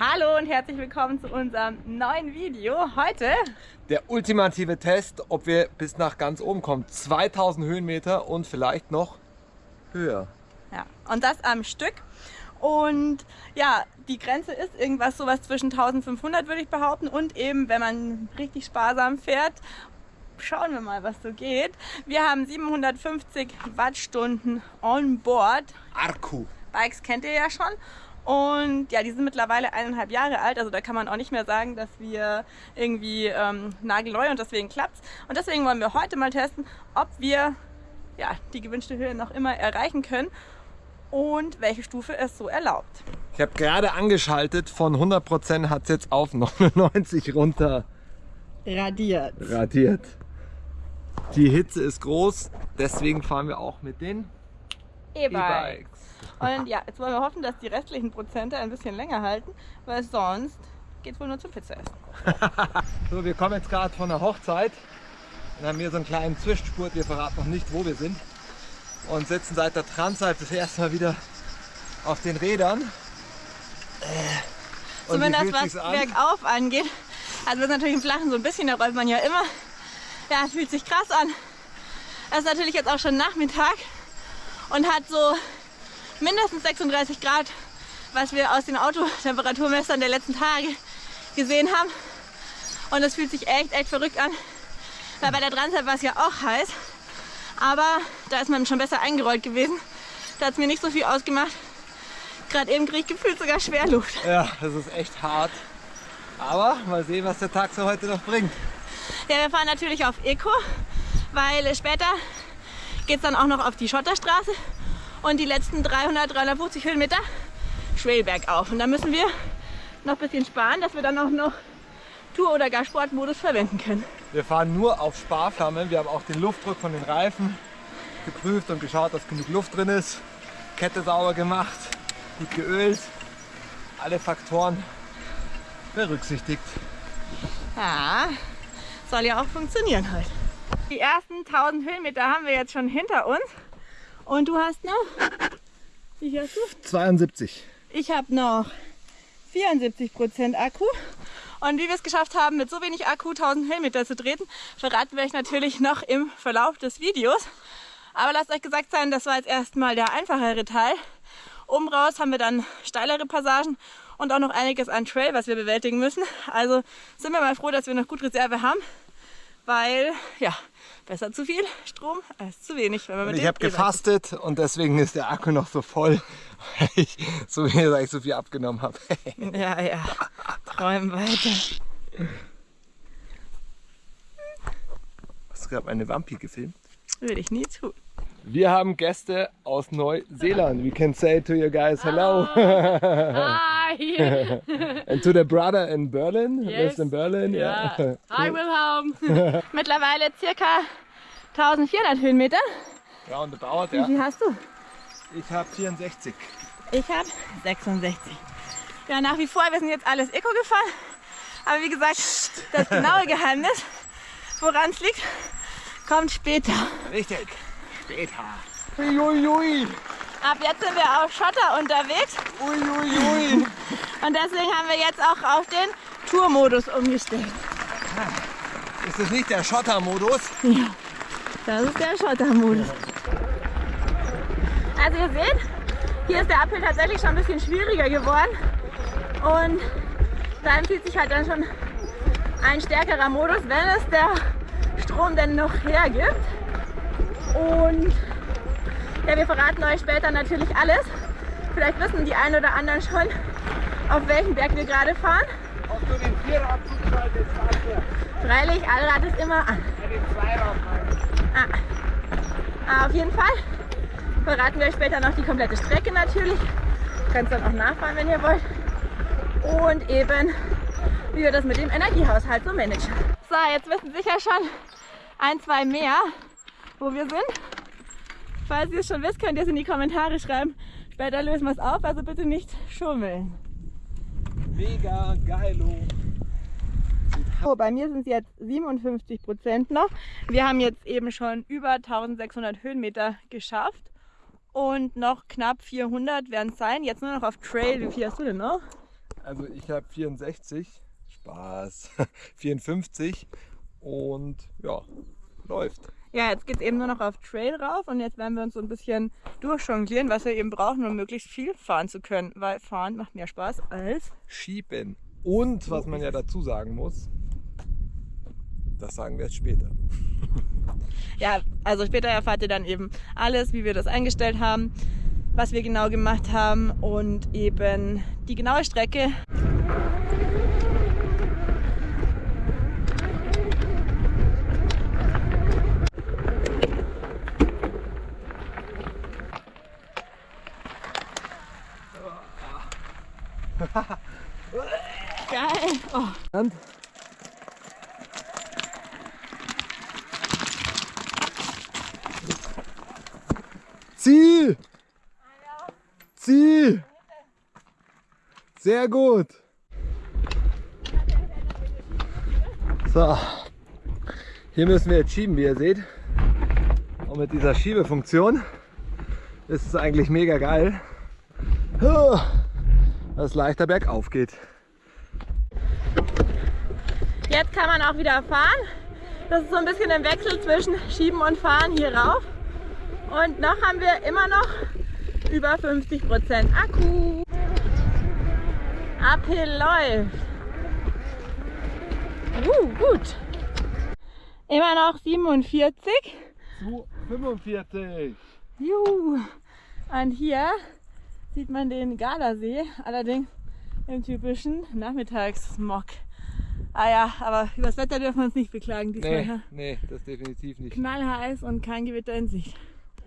Hallo und herzlich willkommen zu unserem neuen Video. Heute der ultimative Test, ob wir bis nach ganz oben kommen. 2000 Höhenmeter und vielleicht noch höher. Ja, und das am Stück. Und ja, die Grenze ist irgendwas sowas zwischen 1500 würde ich behaupten und eben, wenn man richtig sparsam fährt, schauen wir mal, was so geht. Wir haben 750 Wattstunden on board. Akku. Bikes kennt ihr ja schon. Und ja, die sind mittlerweile eineinhalb Jahre alt, also da kann man auch nicht mehr sagen, dass wir irgendwie ähm, nagelneu und deswegen klappt's. Und deswegen wollen wir heute mal testen, ob wir ja, die gewünschte Höhe noch immer erreichen können und welche Stufe es so erlaubt. Ich habe gerade angeschaltet, von 100% hat es jetzt auf 99 runter radiert. radiert. Die Hitze ist groß, deswegen fahren wir auch mit den E-Bikes. Und ja, jetzt wollen wir hoffen, dass die restlichen Prozente ein bisschen länger halten, weil sonst geht es wohl nur zum Pizza essen. so, wir kommen jetzt gerade von der Hochzeit und haben hier so einen kleinen Zwischenspurt. Wir verraten noch nicht, wo wir sind. Und sitzen seit der Transzeit das erste Mal wieder auf den Rädern. Äh, Zumindest was an? bergauf angeht. Also das ist natürlich im Flachen so ein bisschen, da rollt man ja immer. Ja, fühlt sich krass an. Es ist natürlich jetzt auch schon Nachmittag und hat so mindestens 36 Grad, was wir aus den Autotemperaturmessern der letzten Tage gesehen haben. Und es fühlt sich echt, echt verrückt an. Weil bei der Transat war es ja auch heiß. Aber da ist man schon besser eingerollt gewesen. Da hat es mir nicht so viel ausgemacht. Gerade eben kriege ich gefühlt sogar Schwerluft. Ja, das ist echt hart. Aber mal sehen, was der Tag so heute noch bringt. Ja, wir fahren natürlich auf Eco, weil später geht es dann auch noch auf die Schotterstraße und die letzten 300, 350 Höhenmeter schwel bergauf. Und da müssen wir noch ein bisschen sparen, dass wir dann auch noch Tour- oder gar Sportmodus verwenden können. Wir fahren nur auf Sparflammen. Wir haben auch den Luftdruck von den Reifen geprüft und geschaut, dass genug Luft drin ist. Kette sauber gemacht, gut geölt. Alle Faktoren berücksichtigt. Ja, soll ja auch funktionieren heute. Die ersten 1000 Höhenmeter haben wir jetzt schon hinter uns. Und du hast noch, wie hast du? 72. Ich habe noch 74 Prozent Akku. Und wie wir es geschafft haben, mit so wenig Akku 1000 Höhenmeter zu treten, verraten wir euch natürlich noch im Verlauf des Videos. Aber lasst euch gesagt sein, das war jetzt erstmal der einfachere Teil. Oben raus haben wir dann steilere Passagen und auch noch einiges an Trail, was wir bewältigen müssen. Also sind wir mal froh, dass wir noch gut Reserve haben, weil ja, Besser zu viel Strom als zu wenig. Wenn man mit ich habe gefastet und deswegen ist der Akku noch so voll, weil ich so, weil ich so viel abgenommen habe. ja, ja. Träumen weiter. Hast du gerade eine Wampi gefilmt? Würde ich nie tun. Wir haben Gäste aus Neuseeland. We can say to you guys hello. Hi. and to the brother in Berlin, yes. lives in Berlin. Yeah. yeah. Hi Wilhelm. Mittlerweile circa 1400 Höhenmeter. Roundabout, ja. Wie viel hast du? Ich habe 64. Ich habe 66. Ja, nach wie vor, wir sind jetzt alles Eco gefahren. Aber wie gesagt, das genaue Geheimnis, woran es liegt, kommt später. Richtig später. Uiuiui. Ab jetzt sind wir auf Schotter unterwegs. Uiuiui. Und deswegen haben wir jetzt auch auf den Tourmodus umgestellt. Ist das nicht der Schottermodus? Ja, das ist der Schottermodus. Also ihr seht, hier ist der Uphill tatsächlich schon ein bisschen schwieriger geworden. Und da empfiehlt sich halt dann schon ein stärkerer Modus, wenn es der Strom denn noch hergibt. Und ja, wir verraten euch später natürlich alles. Vielleicht wissen die einen oder anderen schon, auf welchen Berg wir gerade fahren. Ob du den Vierrad zuschaltest, Freilich, Allrad ist immer an. Ja, ah. ah. Auf jeden Fall verraten wir euch später noch die komplette Strecke natürlich. Ihr könnt dann auch nachfahren, wenn ihr wollt. Und eben, wie wir das mit dem Energiehaushalt so managen. So, jetzt wissen sicher schon ein, zwei mehr, wo wir sind. Falls ihr es schon wisst, könnt ihr es in die Kommentare schreiben. Später lösen wir es auf, also bitte nicht schummeln. Mega geilo. So, bei mir sind es jetzt 57 Prozent noch. Wir haben jetzt eben schon über 1600 Höhenmeter geschafft und noch knapp 400 werden es sein. Jetzt nur noch auf Trail. Wie viel hast du denn noch? Also ich habe 64, Spaß, 54 und ja, läuft. Ja, jetzt geht es eben nur noch auf Trail rauf und jetzt werden wir uns so ein bisschen durchjonglieren, was wir eben brauchen, um möglichst viel fahren zu können. Weil fahren macht mehr Spaß als Schieben. Und was man ja dazu sagen muss, das sagen wir jetzt später. Ja, also später erfahrt ihr dann eben alles, wie wir das eingestellt haben, was wir genau gemacht haben und eben die genaue Strecke. Geil. Oh. Und? Zieh! Zieh! Sehr gut. So, hier müssen wir jetzt schieben, wie ihr seht. Und mit dieser Schiebefunktion ist es eigentlich mega geil, dass es leichter bergauf geht. Jetzt kann man auch wieder fahren. Das ist so ein bisschen ein Wechsel zwischen Schieben und Fahren hier rauf. Und noch haben wir immer noch über 50% Akku. Uphill läuft. Uh, gut. Immer noch 47. Zu 45. Juhu. Und hier sieht man den Gardasee, allerdings im typischen Nachmittagssmog. Ah ja, aber über das Wetter dürfen wir uns nicht beklagen diesmal. Nee, nee, das definitiv nicht. Knallheiß und kein Gewitter in Sicht.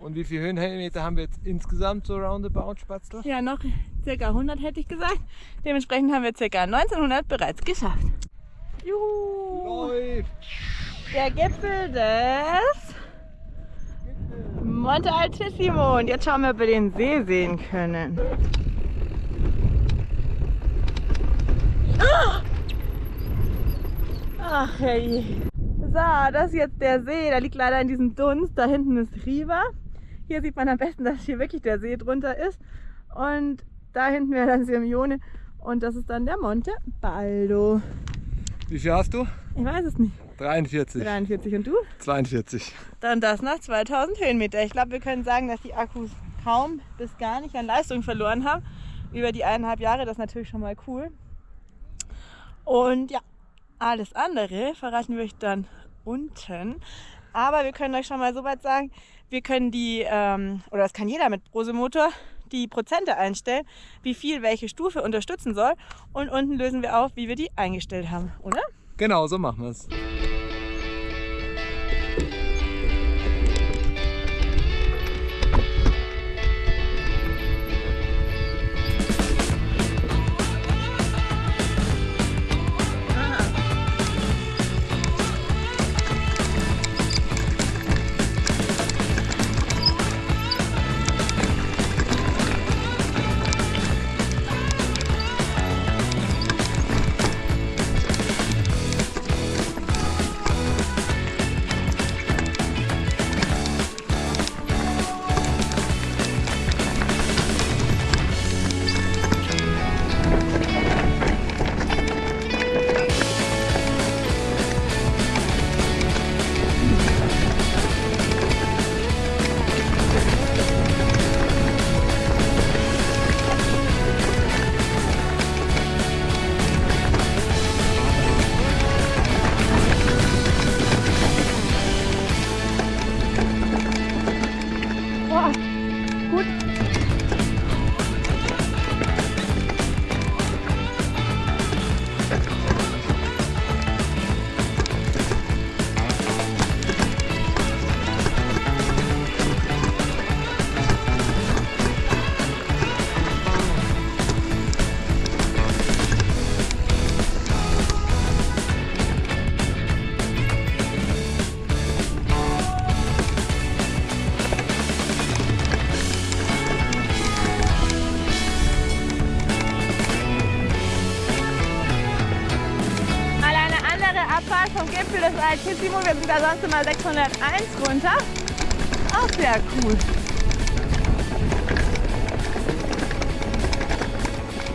Und wie viele Höhenmeter haben wir jetzt insgesamt so roundabout, Spatzler? Ja, noch ca. 100 hätte ich gesagt. Dementsprechend haben wir ca. 1900 bereits geschafft. Juhu! Läuft! Der Gipfel des Monte Altissimo. Und jetzt schauen wir, ob wir den See sehen können. Ah! Ach hey. So, das ist jetzt der See. Da liegt leider in diesem Dunst. Da hinten ist Riva. Hier sieht man am besten, dass hier wirklich der See drunter ist. Und da hinten wäre dann Sirmione. Und das ist dann der Monte Baldo. Wie viel hast du? Ich weiß es nicht. 43. 43 und du? 42. Dann das nach 2000 Höhenmeter. Ich glaube, wir können sagen, dass die Akkus kaum bis gar nicht an Leistung verloren haben. Über die eineinhalb Jahre, das ist natürlich schon mal cool. Und ja, alles andere verraten wir euch dann unten. Aber wir können euch schon mal so weit sagen, wir können die, ähm, oder das kann jeder mit Prosemotor, die Prozente einstellen, wie viel welche Stufe unterstützen soll. Und unten lösen wir auf, wie wir die eingestellt haben, oder? Genau, so machen wir es. Vom Gipfel des Altissimo. Wir sind da sonst immer 601 runter. Auch sehr cool.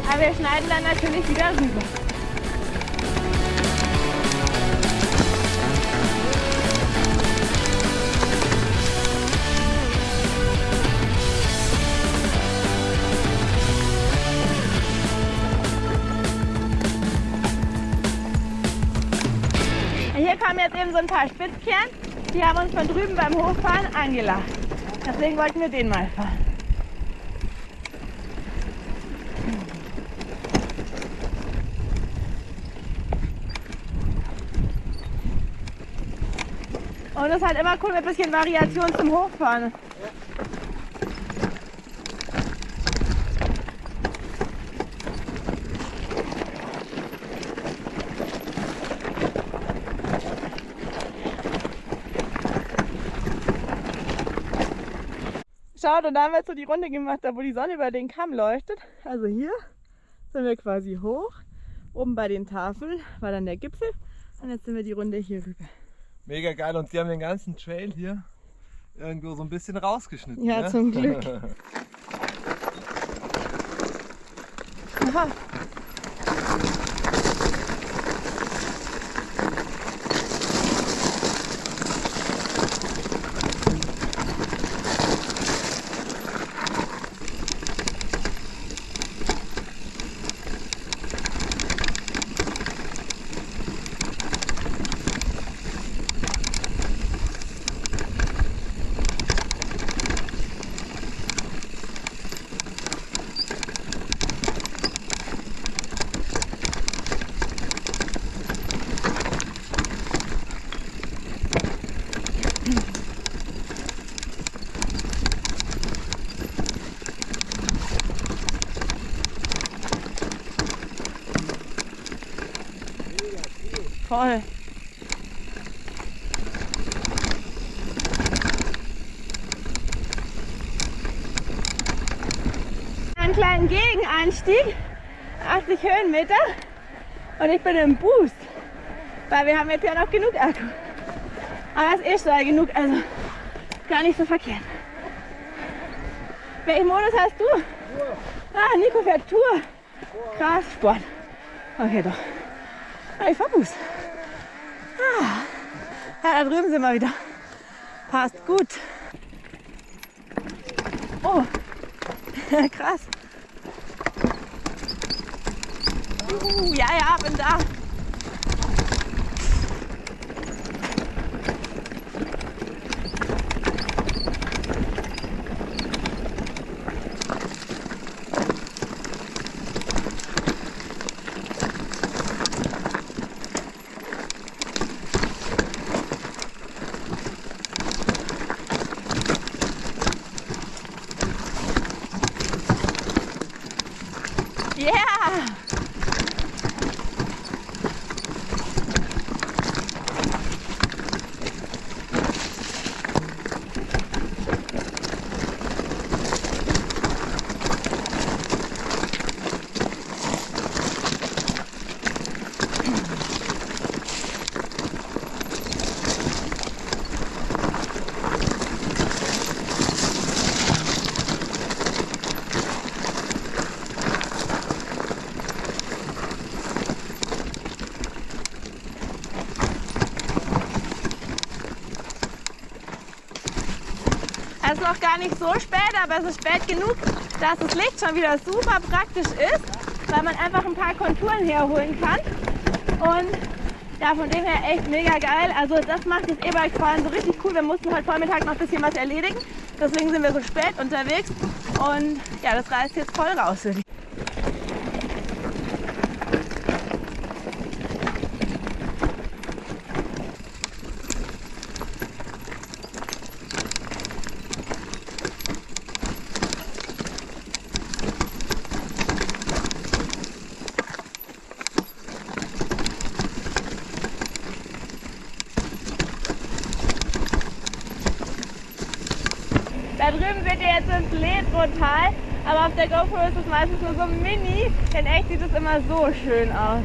Aber wir schneiden dann natürlich wieder rüber. Hier kommen jetzt eben so ein paar Spitzkern. Die haben uns von drüben beim Hochfahren angelacht. Deswegen wollten wir den mal fahren. Und es ist halt immer cool mit ein bisschen Variation zum Hochfahren. Schaut, und da haben wir jetzt so die Runde gemacht, da wo die Sonne über den Kamm leuchtet. Also hier sind wir quasi hoch. Oben bei den Tafeln war dann der Gipfel. Und jetzt sind wir die Runde hier rüber. Mega geil und die haben den ganzen Trail hier irgendwo so ein bisschen rausgeschnitten. Ja, ne? zum Glück. Aha. Voll. Einen kleinen Gegenanstieg, 80 Höhenmeter und ich bin im Boost, weil wir haben jetzt ja noch genug Akku. Aber es ist eh schon genug, also gar nicht so verkehrt. Welchen Modus hast du? Ah, Nico fährt Tour. Krass, Sport. Okay, doch. Ah, ich fahr Boost. Ah. Ja, da drüben sind wir wieder. Passt gut. Oh, krass. Uh, ja, ja, bin da. Yeah! Noch gar nicht so spät, aber es ist spät genug, dass das Licht schon wieder super praktisch ist, weil man einfach ein paar Konturen herholen kann. Und ja, von dem her echt mega geil. Also das macht das E-Bike-Fahren so richtig cool. Wir mussten heute Vormittag noch ein bisschen was erledigen. Deswegen sind wir so spät unterwegs. Und ja, das reißt jetzt voll raus. würde ich Da drüben seht ihr jetzt Ledrotal, aber auf der GoPro ist es meistens nur so mini. In echt sieht es immer so schön aus.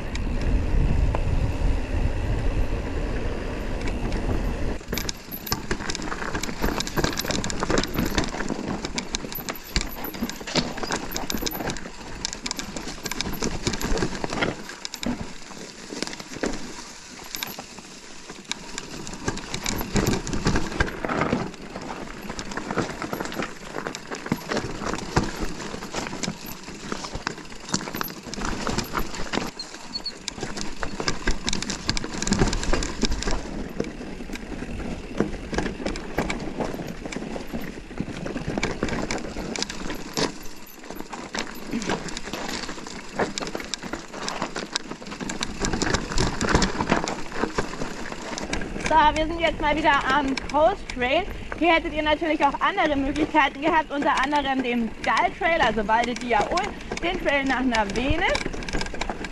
So, wir sind jetzt mal wieder am Coast Trail. Hier hättet ihr natürlich auch andere Möglichkeiten gehabt, unter anderem den Dal Trail, also Valde Diaol, den Trail nach Navene,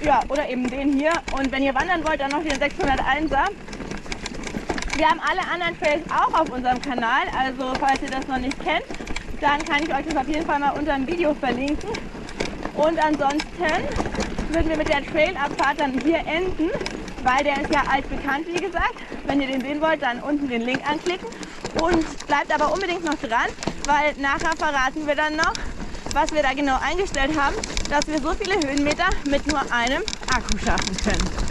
ja, oder eben den hier. Und wenn ihr wandern wollt, dann noch den 601er. Wir haben alle anderen Trails auch auf unserem Kanal, also falls ihr das noch nicht kennt, dann kann ich euch das auf jeden Fall mal unter dem Video verlinken. Und ansonsten würden wir mit der Trailabfahrt dann hier enden, weil der ist ja altbekannt, wie gesagt. Wenn ihr den sehen wollt, dann unten den Link anklicken. Und bleibt aber unbedingt noch dran, weil nachher verraten wir dann noch, was wir da genau eingestellt haben, dass wir so viele Höhenmeter mit nur einem Akku schaffen können.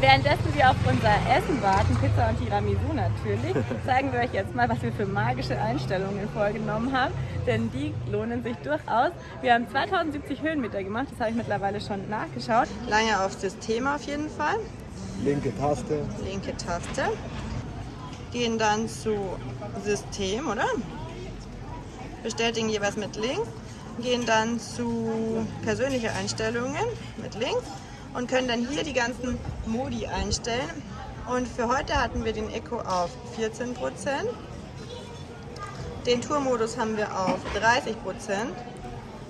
Währenddessen wir auf unser Essen warten, Pizza und Tiramisu natürlich, zeigen wir euch jetzt mal, was wir für magische Einstellungen vorgenommen haben. Denn die lohnen sich durchaus. Wir haben 2070 Höhenmeter gemacht, das habe ich mittlerweile schon nachgeschaut. Lange auf System auf jeden Fall. Linke Taste. Linke Taste. Gehen dann zu System, oder? Bestätigen jeweils mit links. Gehen dann zu persönliche Einstellungen mit links und können dann hier die ganzen Modi einstellen. Und für heute hatten wir den Eco auf 14%, den Tourmodus haben wir auf 30%,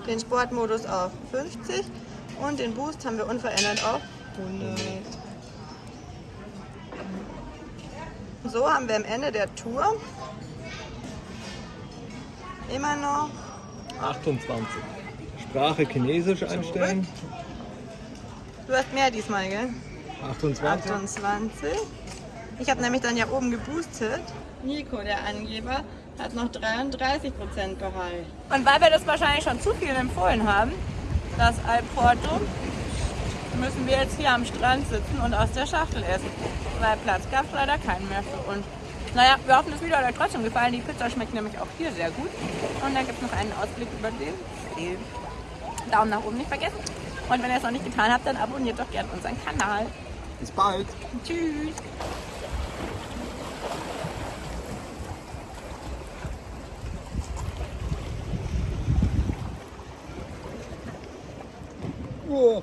den Sportmodus auf 50% und den Boost haben wir unverändert auf 100. So haben wir am Ende der Tour immer noch 28. Sprache Chinesisch einstellen. Du hast mehr diesmal, gell? 28. 28. Ich habe nämlich dann ja oben geboostet. Nico, der Angeber, hat noch 33% Gehalt. Und weil wir das wahrscheinlich schon zu vielen empfohlen haben, das Alporto, müssen wir jetzt hier am Strand sitzen und aus der Schachtel essen. Weil Platz gab es leider keinen mehr für uns. Naja, wir hoffen, das Video hat euch trotzdem gefallen. Die Pizza schmeckt nämlich auch hier sehr gut. Und dann gibt es noch einen Ausblick über den See. Daumen nach oben nicht vergessen. Und wenn ihr es noch nicht getan habt, dann abonniert doch gerne unseren Kanal. Bis bald. Tschüss. Oh.